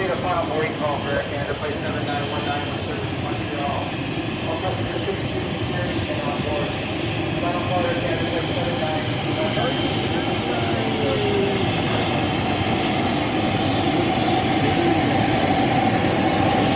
update a final boarding call for Air Canada, flight 7919.